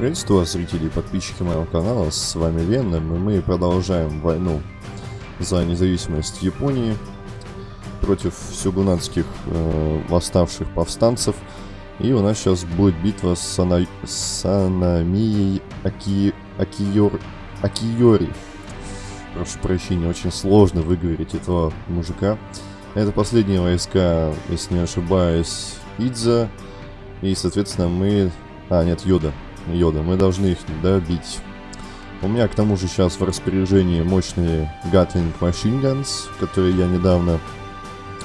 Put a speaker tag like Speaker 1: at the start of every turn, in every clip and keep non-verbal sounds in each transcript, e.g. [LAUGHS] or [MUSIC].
Speaker 1: Приветствую вас, зрители и подписчики моего канала, с вами Веном, и мы продолжаем войну за независимость Японии против сюгунатских э, восставших повстанцев. И у нас сейчас будет битва с Сана... Санамией Аки... Акиор... Акиори. Прошу прощения, очень сложно выговорить этого мужика. Это последние войска, если не ошибаюсь, Идза. И, соответственно, мы... А, нет, Йода. Йода. Мы должны их добить. У меня, к тому же, сейчас в распоряжении мощные Gatling Machine Guns, которые я недавно...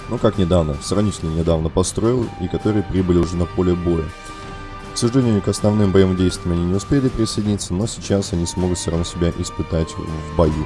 Speaker 1: Ну, как недавно, сравнительно недавно построил, и которые прибыли уже на поле боя. К сожалению, к основным боевым действиям они не успели присоединиться, но сейчас они смогут все равно себя испытать в бою.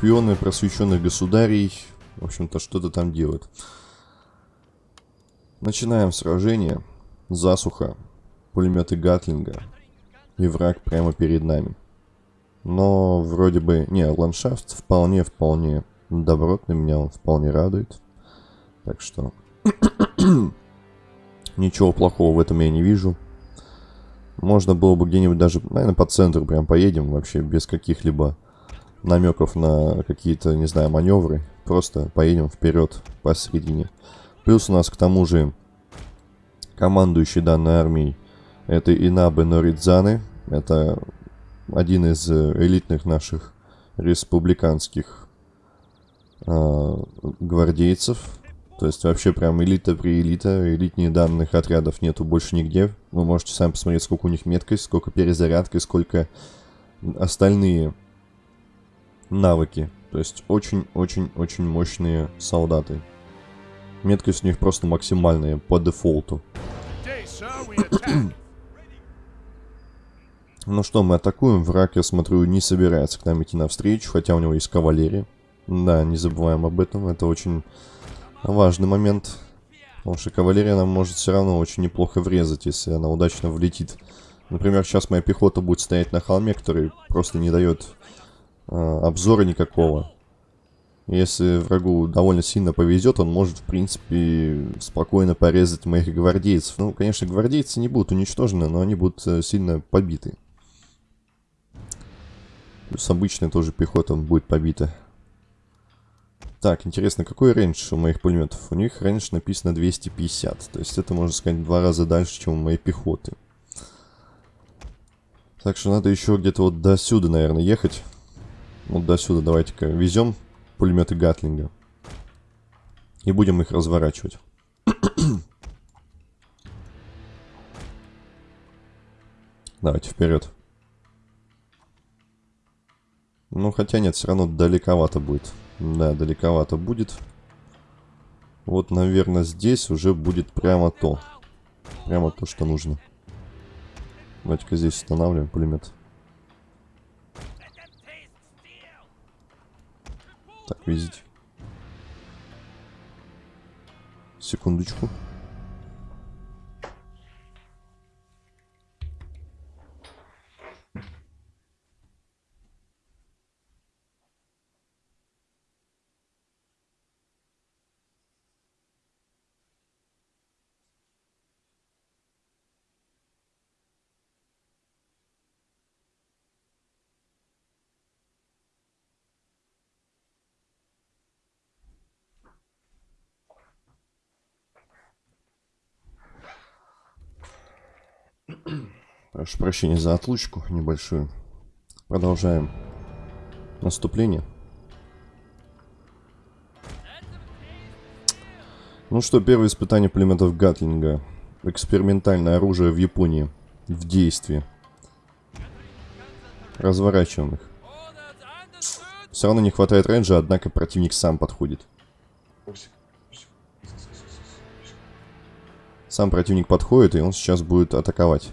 Speaker 1: Шпионы просвещенных государей, в общем-то, что-то там делают. Начинаем сражение. Засуха, пулеметы Гатлинга, и враг прямо перед нами. Но вроде бы... Не, ландшафт вполне-вполне добротный, меня он вполне радует. Так что... [CLEARS THROAT] Ничего плохого в этом я не вижу. Можно было бы где-нибудь даже, наверное, по центру прям поедем, вообще без каких-либо намеков на какие-то, не знаю, маневры. Просто поедем вперед посередине. Плюс у нас к тому же командующий данной армией это Инабе Норидзаны. Это один из элитных наших республиканских э, гвардейцев. То есть вообще прям элита при элита. Элитнее данных отрядов нету больше нигде. Вы можете сами посмотреть, сколько у них меткость, сколько перезарядка, сколько остальные навыки. То есть очень-очень-очень мощные солдаты. Меткость у них просто максимальная по дефолту. [COUGHS] ну что, мы атакуем. Враг, я смотрю, не собирается к нам идти навстречу, хотя у него есть кавалерия. Да, не забываем об этом. Это очень важный момент. Потому что кавалерия нам может все равно очень неплохо врезать, если она удачно влетит. Например, сейчас моя пехота будет стоять на холме, который просто не дает обзора никакого. Если врагу довольно сильно повезет, он может, в принципе, спокойно порезать моих гвардейцев. Ну, конечно, гвардейцы не будут уничтожены, но они будут э, сильно побиты. Плюс обычная тоже пехота будет побита. Так, интересно, какой range у моих пулеметов? У них range написано 250. То есть это, можно сказать, два раза дальше, чем у моей пехоты. Так что надо еще где-то вот до сюда, наверное, ехать. Вот до сюда давайте-ка везем пулеметы Гатлинга. И будем их разворачивать. [COUGHS] Давайте вперед. Ну, хотя нет, все равно далековато будет. Да, далековато будет. Вот, наверное, здесь уже будет прямо то. Прямо то, что нужно. Давайте-ка здесь устанавливаем пулемет. Так. Секундочку. Прошу прощения за отлучку небольшую. Продолжаем наступление. Ну что, первое испытание пулеметов Гатлинга. Экспериментальное оружие в Японии. В действии. Разворачиваем их. Все равно не хватает рейнджа, однако противник сам подходит. Сам противник подходит, и он сейчас будет атаковать.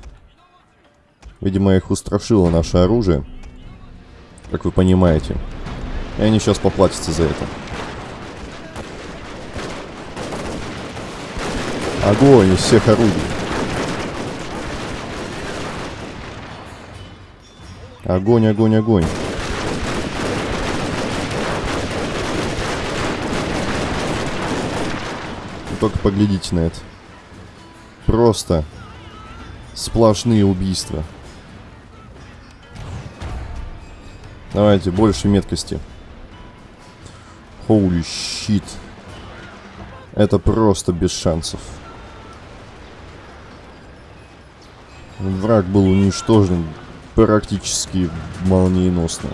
Speaker 1: Видимо, их устрашило наше оружие. Как вы понимаете. И они сейчас поплатятся за это. Огонь из всех орудий. Огонь, огонь, огонь. Только поглядите на это. Просто сплошные убийства. Давайте, больше меткости. Holy shit. Это просто без шансов. Враг был уничтожен практически молниеносно.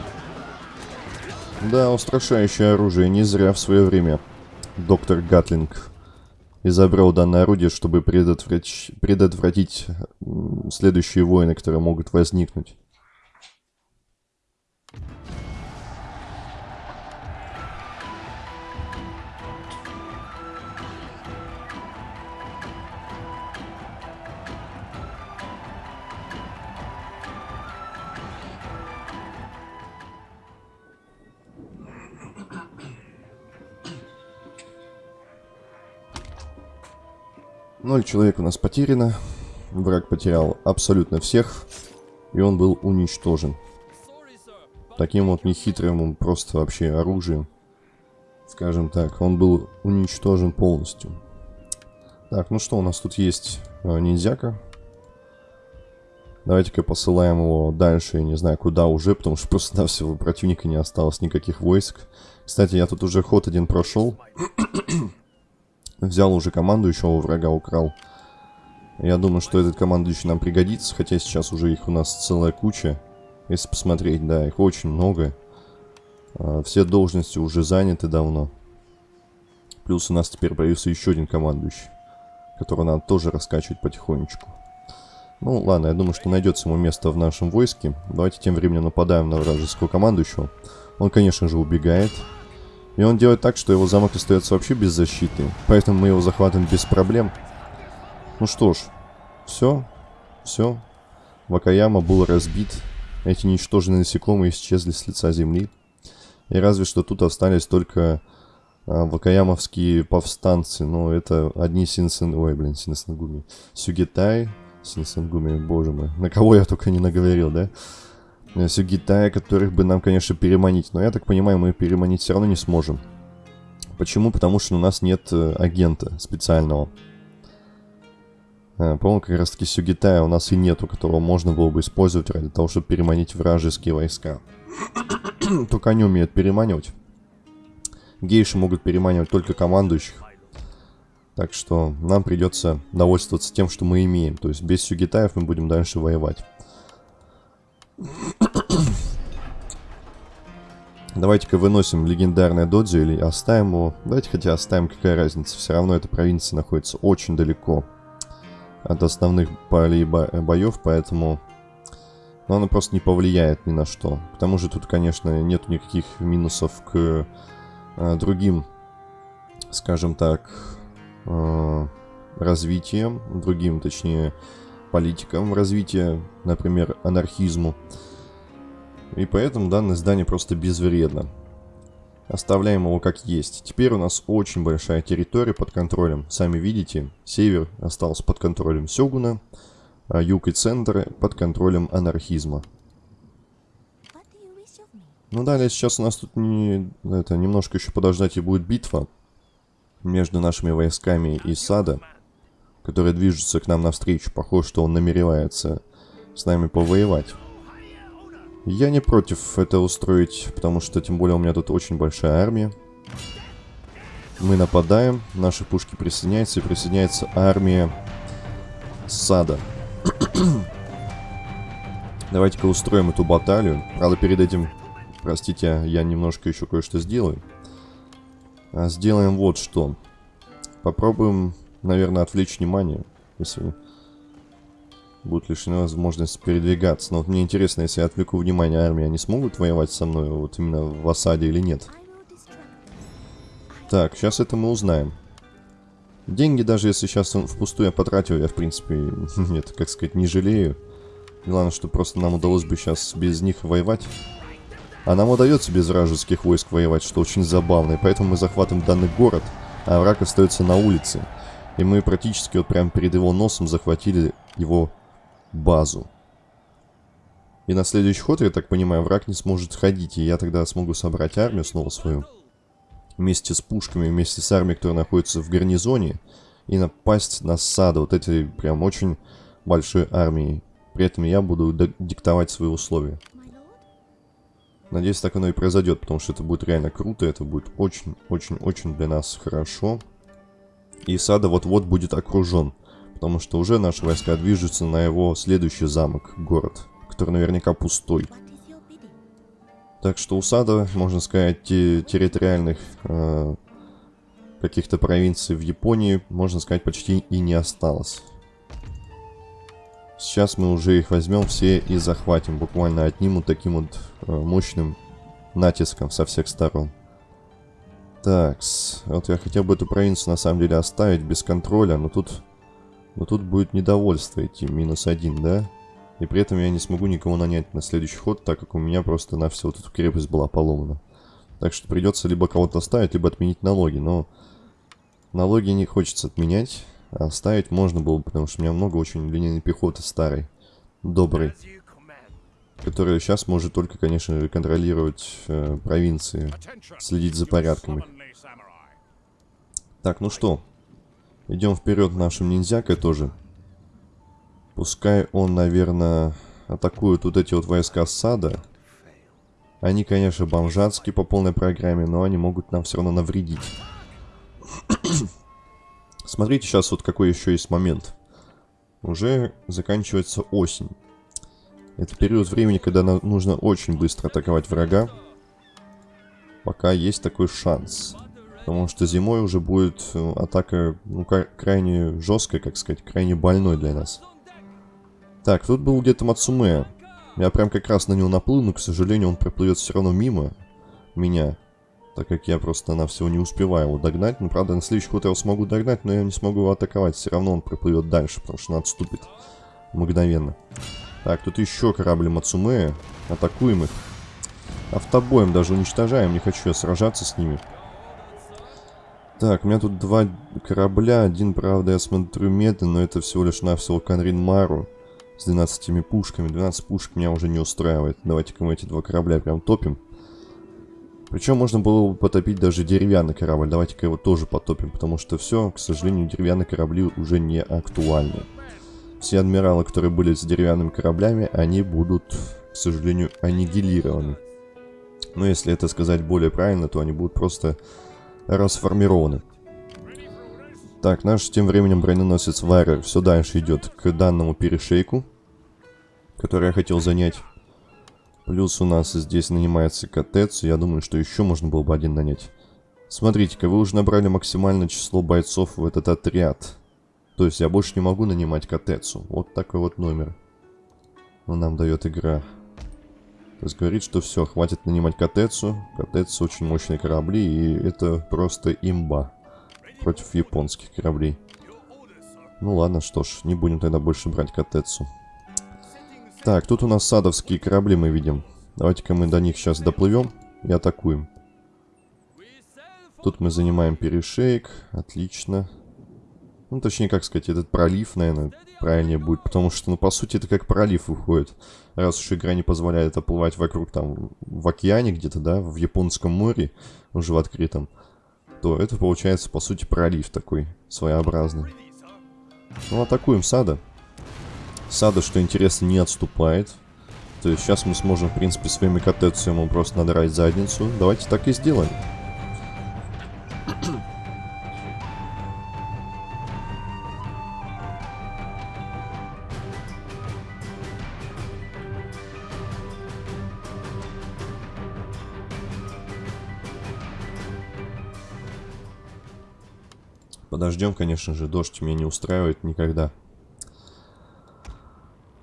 Speaker 1: Да, устрашающее оружие. Не зря в свое время доктор Гатлинг изобрел данное орудие, чтобы предотвратить, предотвратить следующие войны, которые могут возникнуть. Ноль человек у нас потеряно. Враг потерял абсолютно всех. И он был уничтожен. Таким вот нехитрым, просто вообще оружием. Скажем так, он был уничтожен полностью. Так, ну что, у нас тут есть э, ниндзяка. Давайте-ка посылаем его дальше, я не знаю куда уже, потому что [LAUGHS] просто на всего противника не осталось никаких войск. Кстати, я тут уже ход один прошел. [CLEARS THROAT] Взял уже командующего, у врага украл. Я думаю, что этот командующий нам пригодится, хотя сейчас уже их у нас целая куча. Если посмотреть, да, их очень много. А, все должности уже заняты давно. Плюс у нас теперь появился еще один командующий, которого надо тоже раскачивать потихонечку. Ну, ладно, я думаю, что найдется ему место в нашем войске. Давайте тем временем нападаем на вражеского командующего. Он, конечно же, убегает. И он делает так, что его замок остается вообще без защиты. Поэтому мы его захватываем без проблем. Ну что ж, все, все. Вакаяма был разбит. Эти ничтожные насекомые исчезли с лица земли. И разве что тут остались только а, вакаямовские повстанцы. Но это одни синсен... Ой, блин, синсенгуми. Сюгетай, синсенгуми, боже мой. На кого я только не наговорил, да? Э, Сюгитая, которых бы нам, конечно, переманить. Но я так понимаю, мы переманить все равно не сможем. Почему? Потому что у нас нет э, агента специального. Э, по-моему, как раз таки Сюгитая у нас и нету, которого можно было бы использовать ради того, чтобы переманить вражеские войска. [CLEARS THROAT] только они умеют переманивать. Гейши могут переманивать только командующих. Так что нам придется довольствоваться тем, что мы имеем. То есть без Сюгитаев мы будем дальше воевать. [CLEARS THROAT] Давайте-ка выносим легендарное додзи или оставим его. Давайте хотя оставим, какая разница. Все равно эта провинция находится очень далеко от основных полей бо боев, поэтому... Но она просто не повлияет ни на что. К тому же тут, конечно, нет никаких минусов к э, другим, скажем так, э, развитиям, другим, точнее, политикам развития, например, анархизму. И поэтому данное здание просто безвредно. Оставляем его как есть. Теперь у нас очень большая территория под контролем. Сами видите, север остался под контролем Сёгуна, а юг и центр под контролем анархизма. Ну далее сейчас у нас тут не, это, немножко еще подождать и будет битва между нашими войсками и Сада который движется к нам навстречу. Похоже, что он намеревается с нами повоевать. Я не против это устроить, потому что, тем более, у меня тут очень большая армия. Мы нападаем, наши пушки присоединяются, и присоединяется армия сада. [CLEARS THROAT] Давайте-ка устроим эту баталию. Правда, перед этим, простите, я немножко еще кое-что сделаю. А сделаем вот что. Попробуем наверное, отвлечь внимание, если будут лишены возможности передвигаться. Но вот мне интересно, если я отвлеку внимание армии, они смогут воевать со мной вот именно в осаде или нет? Так, сейчас это мы узнаем. Деньги, даже если сейчас впустую я потратил, я, в принципе, [LAUGHS] нет, как сказать, не жалею. Главное, что просто нам удалось бы сейчас без них воевать. А нам удается без вражеских войск воевать, что очень забавно. И поэтому мы захватываем данный город, а враг остается на улице. И мы практически вот прям перед его носом захватили его базу. И на следующий ход, я так понимаю, враг не сможет ходить, и я тогда смогу собрать армию снова свою. Вместе с пушками, вместе с армией, которая находится в гарнизоне, и напасть на сады, вот этой прям очень большой армией. При этом я буду диктовать свои условия. Надеюсь, так оно и произойдет, потому что это будет реально круто, это будет очень-очень-очень для нас хорошо. И Сада вот-вот будет окружен, потому что уже наши войска движутся на его следующий замок, город, который наверняка пустой. Так что у Сада, можно сказать, территориальных э, каких-то провинций в Японии, можно сказать, почти и не осталось. Сейчас мы уже их возьмем все и захватим, буквально одним вот таким вот э, мощным натиском со всех сторон. Так, вот я хотел бы эту провинцию на самом деле оставить без контроля, но тут, но тут будет недовольство идти, минус один, да? И при этом я не смогу никого нанять на следующий ход, так как у меня просто на всю вот эту крепость была поломана. Так что придется либо кого-то оставить, либо отменить налоги, но налоги не хочется отменять. А оставить можно было, потому что у меня много очень линейной пехоты старой, доброй, которая сейчас может только, конечно, контролировать э, провинции, следить за порядками. Так, ну что, идем вперед нашим ниндзякой тоже. Пускай он, наверное, атакует вот эти вот войска сада. Они, конечно, бомжатские по полной программе, но они могут нам все равно навредить. [COUGHS] Смотрите сейчас вот какой еще есть момент. Уже заканчивается осень. Это период времени, когда нам нужно очень быстро атаковать врага. Пока есть такой шанс. Потому что зимой уже будет э, атака ну, крайне жесткая, как сказать, крайне больной для нас. Так, тут был где-то Мацуме. Я прям как раз на него наплыл, но, к сожалению, он проплывет все равно мимо меня. Так как я просто на всего не успеваю его догнать. Ну, правда, на следующий ход я его смогу догнать, но я не смогу его атаковать. Все равно он проплывет дальше, потому что он отступит мгновенно. Так, тут еще корабли Мацуме. Атакуем их. Автобоем даже уничтожаем. Не хочу я сражаться с ними. Так, у меня тут два корабля. Один, правда, я смотрю медленно, но это всего лишь навсего Канрин Мару с 12 пушками. 12 пушек меня уже не устраивает. Давайте-ка мы эти два корабля прям топим. Причем можно было бы потопить даже деревянный корабль. Давайте-ка его тоже потопим, потому что все, к сожалению, деревянные корабли уже не актуальны. Все адмиралы, которые были с деревянными кораблями, они будут, к сожалению, аннигилированы. Но если это сказать более правильно, то они будут просто расформированы. Так, наш тем временем броненосец Вайрер все дальше идет к данному перешейку, который я хотел занять. Плюс у нас здесь нанимается Катецу. Я думаю, что еще можно было бы один нанять. Смотрите-ка, вы уже набрали максимальное число бойцов в этот отряд. То есть я больше не могу нанимать Катецу. Вот такой вот номер. Он нам дает игра. То есть говорит, что все, хватит нанимать Катецу. Катецу очень мощные корабли, и это просто имба против японских кораблей. Ну ладно, что ж, не будем тогда больше брать Катецу. Так, тут у нас садовские корабли мы видим. Давайте-ка мы до них сейчас доплывем и атакуем. Тут мы занимаем перешейк. Отлично. Ну, точнее, как сказать, этот пролив, наверное, правильнее будет. Потому что, ну, по сути, это как пролив выходит. Раз уж игра не позволяет оплывать вокруг, там, в океане где-то, да, в Японском море, уже в открытом, то это получается, по сути, пролив такой своеобразный. Ну, атакуем сада. Сада, что интересно, не отступает. То есть сейчас мы сможем, в принципе, своими котецу ему просто надрать задницу. Давайте так и сделаем. Подождем, конечно же, дождь меня не устраивает никогда.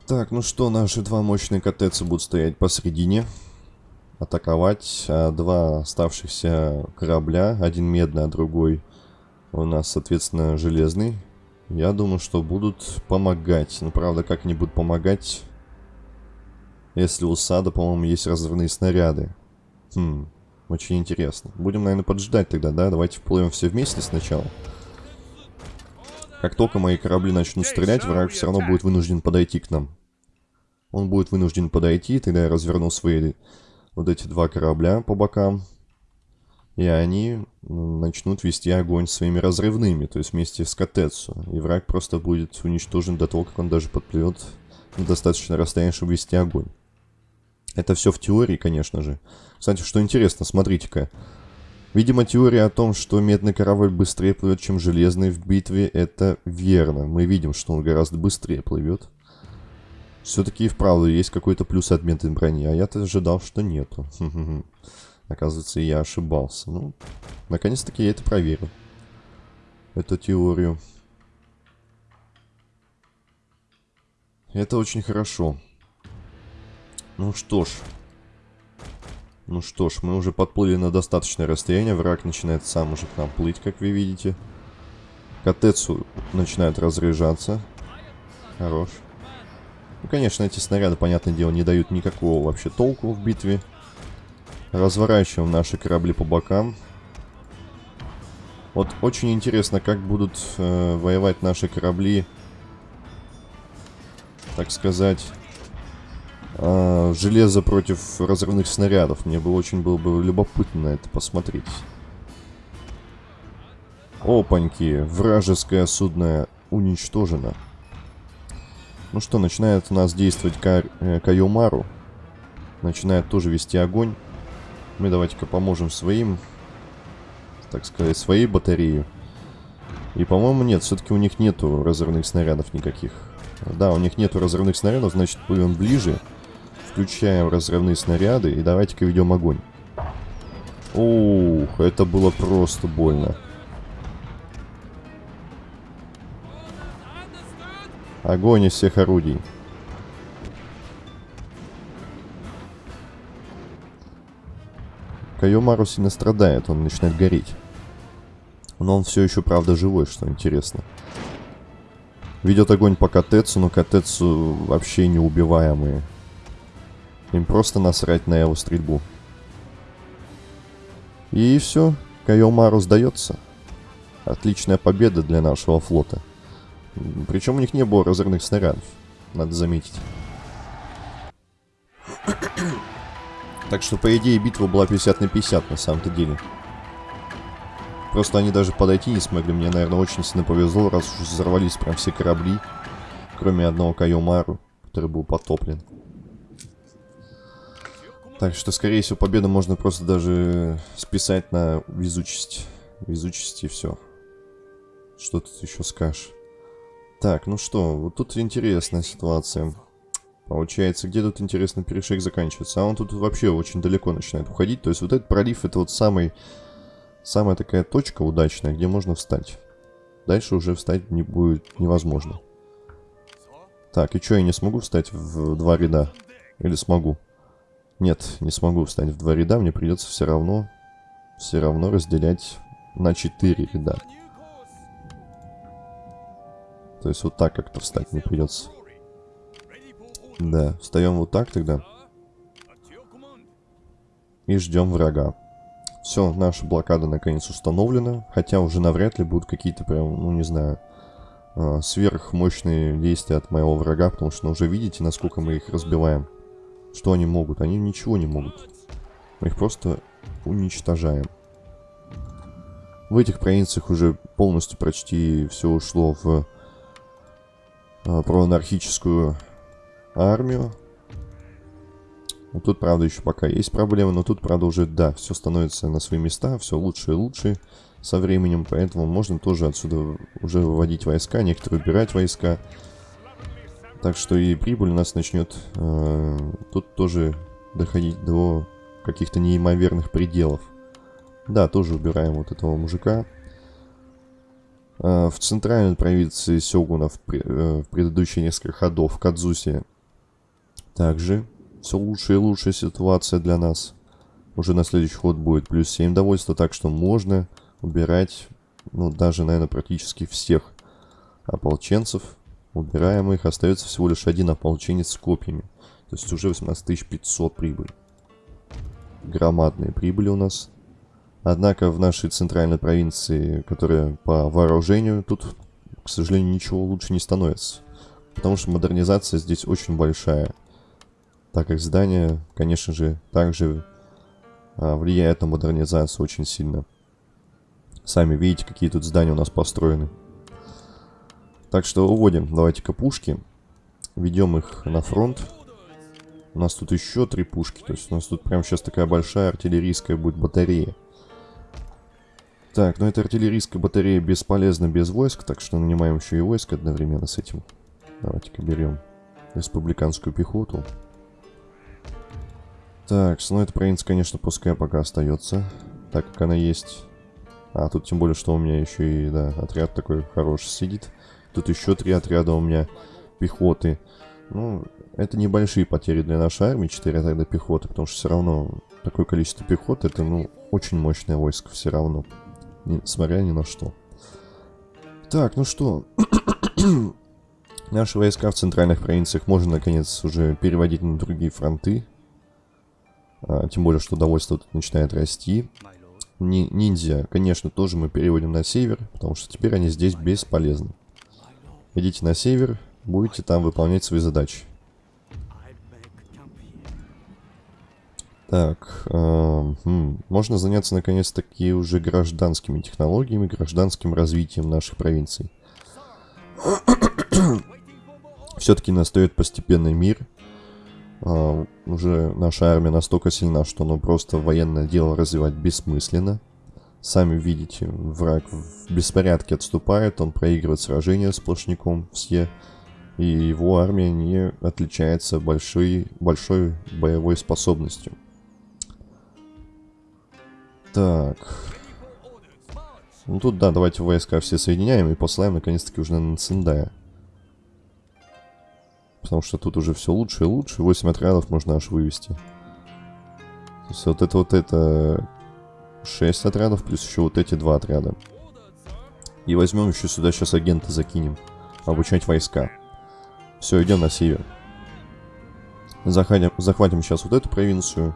Speaker 1: Так, ну что, наши два мощные КТЦ будут стоять посередине. Атаковать. А два оставшихся корабля. Один медный, а другой у нас, соответственно, железный. Я думаю, что будут помогать. Ну, правда, как они будут помогать, если у сада, по-моему, есть разрывные снаряды. Хм, очень интересно. Будем, наверное, поджидать тогда, да? Давайте вплывем все вместе сначала. Как только мои корабли начнут стрелять, враг все равно будет вынужден подойти к нам. Он будет вынужден подойти, тогда я разверну свои вот эти два корабля по бокам. И они начнут вести огонь своими разрывными, то есть вместе с Катецу. И враг просто будет уничтожен до того, как он даже подплывет на достаточное расстояние, чтобы вести огонь. Это все в теории, конечно же. Кстати, что интересно, смотрите-ка. Видимо, теория о том, что медный корабль быстрее плывет, чем железный в битве, это верно. Мы видим, что он гораздо быстрее плывет. Все-таки и вправду есть какой-то плюс от медной брони, а я-то ожидал, что нету. Оказывается, я ошибался. Ну, наконец-таки я это проверил. Эту теорию. Это очень хорошо. Ну что ж. Ну что ж, мы уже подплыли на достаточное расстояние. Враг начинает сам уже к нам плыть, как вы видите. Катецу начинает разряжаться. Хорош. Ну, конечно, эти снаряды, понятное дело, не дают никакого вообще толку в битве. Разворачиваем наши корабли по бокам. Вот очень интересно, как будут э, воевать наши корабли, так сказать, э, железо против разрывных снарядов. Мне бы очень было бы любопытно это посмотреть. Опаньки, вражеское судно уничтожено. Ну что, начинает у нас действовать Ка э, Кайомару. Начинает тоже вести огонь. Мы давайте-ка поможем своим, так сказать, своей батареи. И, по-моему, нет, все-таки у них нету разрывных снарядов никаких. Да, у них нету разрывных снарядов, значит, плывем ближе. Включаем разрывные снаряды и давайте-ка ведем огонь. Ух, это было просто больно. Огонь из всех орудий. Кайомару сильно страдает, он начинает гореть. Но он все еще, правда, живой, что интересно. Ведет огонь по Катецу, но Катецу вообще неубиваемые. Им просто насрать на его стрельбу. И все, Кайомару сдается. Отличная победа для нашего флота. Причем у них не было разрывных снарядов, надо заметить. Так что, по идее, битва была 50 на 50 на самом-то деле. Просто они даже подойти не смогли. Мне, наверное, очень сильно повезло, раз уж взорвались прям все корабли. Кроме одного Кайомару, который был потоплен. Так что, скорее всего, победу можно просто даже списать на везучесть. Везучесть и все. Что тут еще скажешь? Так, ну что, вот тут интересная ситуация. Получается, где тут, интересно, перешейк заканчивается? А он тут вообще очень далеко начинает уходить. То есть вот этот пролив, это вот самый, самая такая точка удачная, где можно встать. Дальше уже встать не будет невозможно. Так, и что, я не смогу встать в два ряда? Или смогу? Нет, не смогу встать в два ряда. Мне придется все равно, все равно разделять на четыре ряда. То есть вот так как-то встать не придется. Да, встаем вот так тогда. И ждем врага. Все, наша блокада наконец установлена. Хотя уже навряд ли будут какие-то прям, ну не знаю, а, сверхмощные действия от моего врага. Потому что ну, уже видите, насколько мы их разбиваем. Что они могут? Они ничего не могут. Мы их просто уничтожаем. В этих провинциях уже полностью почти все ушло в а, про анархическую армию. Вот тут, правда, еще пока есть проблемы, но тут, правда, уже, да, все становится на свои места, все лучше и лучше со временем, поэтому можно тоже отсюда уже выводить войска, некоторые убирать войска. Так что и прибыль у нас начнет э, тут тоже доходить до каких-то неимоверных пределов. Да, тоже убираем вот этого мужика. А, в центральной провинции Сёгуна в, э, в предыдущие несколько ходов в Кадзусе также все лучше и лучшая ситуация для нас. Уже на следующий ход будет плюс 7 довольства, так что можно убирать, ну, даже, наверное, практически всех ополченцев. Убираем их, остается всего лишь один ополченец с копьями. То есть уже 18500 прибыли. Громадные прибыли у нас. Однако в нашей центральной провинции, которая по вооружению тут к сожалению, ничего лучше не становится. Потому что модернизация здесь очень большая. Так как здание, конечно же, также а, влияет на модернизацию очень сильно. Сами видите, какие тут здания у нас построены. Так что уводим, давайте-ка пушки. Ведем их на фронт. У нас тут еще три пушки. То есть у нас тут прямо сейчас такая большая артиллерийская будет батарея. Так, ну эта артиллерийская батарея бесполезна без войск, так что нанимаем еще и войск одновременно с этим. Давайте-ка берем республиканскую пехоту. Так, ну эта провинция, конечно, пускай пока остается, так как она есть. А, тут тем более, что у меня еще и, да, отряд такой хороший сидит. Тут еще три отряда у меня пехоты. Ну, это небольшие потери для нашей армии, 4 отряда пехоты, потому что все равно такое количество пехоты, это, ну, очень мощное войско все равно. Несмотря ни на что. Так, ну что. [CLEARS THROAT] Наши войска в центральных провинциях можно, наконец, уже переводить на другие фронты. А, тем более, что довольство тут начинает расти. Ни ниндзя, конечно, тоже мы переводим на север, потому что теперь они здесь бесполезны. Идите на север, будете там выполнять свои задачи. Так, э, хм, можно заняться наконец-таки уже гражданскими технологиями, гражданским развитием наших провинций. [COUGHS] Все-таки настает постепенный мир. Э, уже наша армия настолько сильна, что ну просто военное дело развивать бессмысленно. Сами видите, враг в беспорядке отступает, он проигрывает сражение сплошняком все. И его армия не отличается большой, большой боевой способностью. Так. Ну тут, да, давайте войска все соединяем и посылаем наконец-таки уже на Циндая. Потому что тут уже все лучше и лучше. 8 отрядов можно аж вывести. То есть вот это вот это 6 отрядов, плюс еще вот эти два отряда. И возьмем еще сюда сейчас агента закинем. Обучать войска. Все, идем на север. Захватим, захватим сейчас вот эту провинцию.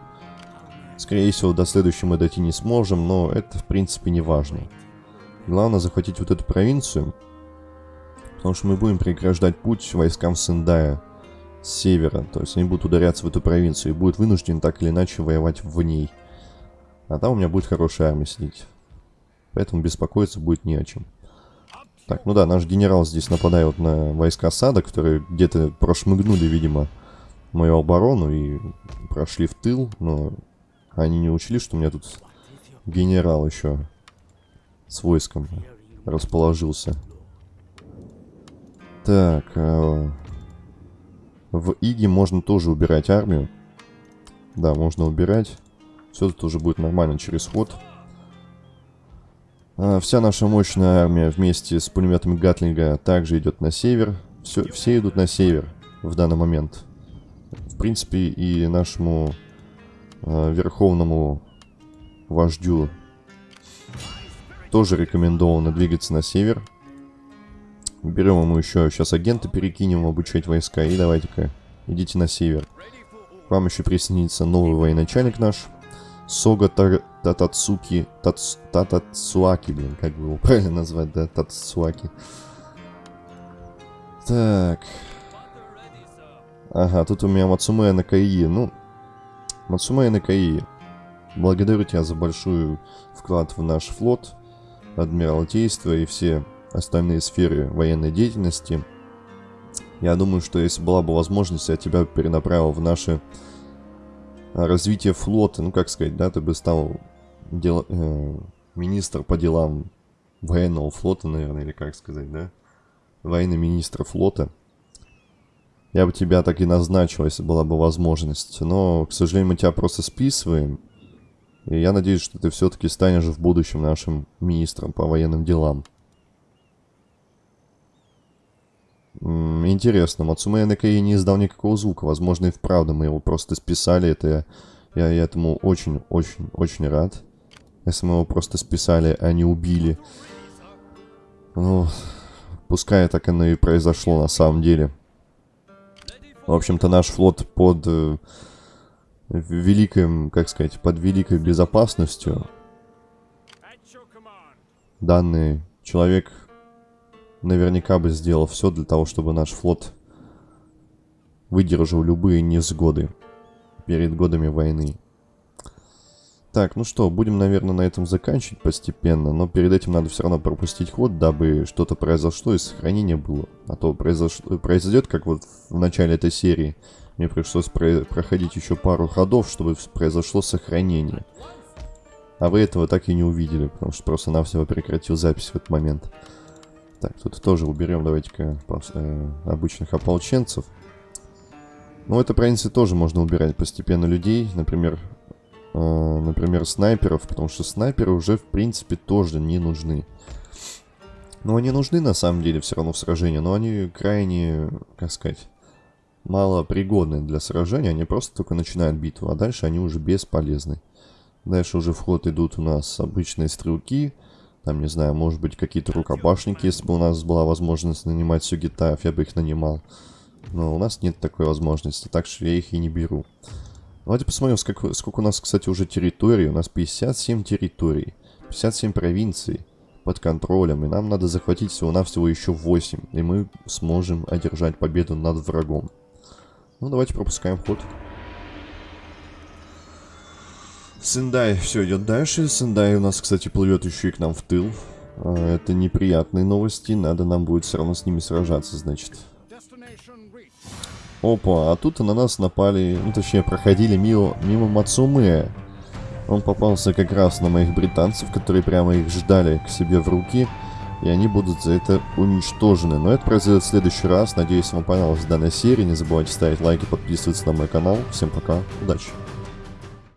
Speaker 1: Скорее всего, до следующей мы дойти не сможем, но это, в принципе, не важно. Главное захватить вот эту провинцию, потому что мы будем преграждать путь войскам Сендая с севера. То есть они будут ударяться в эту провинцию и будут вынуждены так или иначе воевать в ней. А там у меня будет хорошая армия сидеть. Поэтому беспокоиться будет не о чем. Так, ну да, наш генерал здесь нападает на войска Сада, которые где-то прошмыгнули, видимо, мою оборону и прошли в тыл, но они не учли, что у меня тут генерал еще с войском расположился. Так, э, в Иге можно тоже убирать армию. Да, можно убирать. Все тут уже будет нормально через ход. А, вся наша мощная армия вместе с пулеметами Гатлинга также идет на север. Все, все идут на север в данный момент. В принципе, и нашему э, верховному вождю тоже рекомендовано двигаться на север. Берем ему еще сейчас агента, перекинем обучать войска. И давайте-ка, идите на север. Вам еще присоединится новый военачальник наш. Сога Татацуки... Татацуаки, блин, как бы его [LAUGHS] правильно назвать, да? Татацуаки. Так. Ага, тут у меня Мацумея Накаи. Ну, Мацумея Накаи, благодарю тебя за большой вклад в наш флот, адмиралтейство и все остальные сферы военной деятельности. Я думаю, что если была бы возможность, я тебя перенаправил в наше развитие флота. Ну, как сказать, да, ты бы стал дел... э, министр по делам военного флота, наверное, или как сказать, да? Военный министр флота. Я бы тебя так и назначил, если была бы возможность. Но, к сожалению, мы тебя просто списываем. И я надеюсь, что ты все-таки станешь в будущем нашим министром по военным делам. Интересно, Мацумея Накаи не издал никакого звука. Возможно, и вправду мы его просто списали. Это я, я этому очень-очень-очень рад. Если мы его просто списали, а не убили. Ну, пускай так оно и произошло на самом деле. В общем-то, наш флот под э, великим, как сказать, под великой безопасностью. Данный человек наверняка бы сделал все для того, чтобы наш флот выдержал любые несгоды перед годами войны. Так, ну что, будем, наверное, на этом заканчивать постепенно, но перед этим надо все равно пропустить ход, дабы что-то произошло и сохранение было. А то произош... произойдет, как вот в начале этой серии. Мне пришлось про... проходить еще пару ходов, чтобы произошло сохранение. А вы этого так и не увидели, потому что просто-навсего прекратил запись в этот момент. Так, тут тоже уберем, давайте-ка, э, обычных ополченцев. Ну, это провинции тоже можно убирать постепенно людей. Например, э, например, снайперов, потому что снайперы уже, в принципе, тоже не нужны. Ну, они нужны, на самом деле, все равно в сражении, но они крайне, как сказать, мало пригодны для сражения. Они просто только начинают битву, а дальше они уже бесполезны. Дальше уже в ход идут у нас обычные стрелки. Там, не знаю, может быть, какие-то рукопашники, если бы у нас была возможность нанимать сюгитаев, я бы их нанимал. Но у нас нет такой возможности, так что я их и не беру. Давайте посмотрим, сколько, сколько у нас, кстати, уже территорий. У нас 57 территорий, 57 провинций под контролем. И нам надо захватить всего-навсего еще 8. И мы сможем одержать победу над врагом. Ну, давайте пропускаем ход. Сендай все идет дальше. Сендай у нас, кстати, плывет еще и к нам в тыл. А, это неприятные новости. Надо нам будет все равно с ними сражаться, значит. Опа, а тут на нас напали, ну точнее проходили мимо, мимо Мацумэ. Он попался как раз на моих британцев, которые прямо их ждали к себе в руки. И они будут за это уничтожены. Но это произойдет в следующий раз. Надеюсь, вам понравилась данная серия. Не забывайте ставить лайки, подписываться на мой канал. Всем пока, удачи!